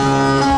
Música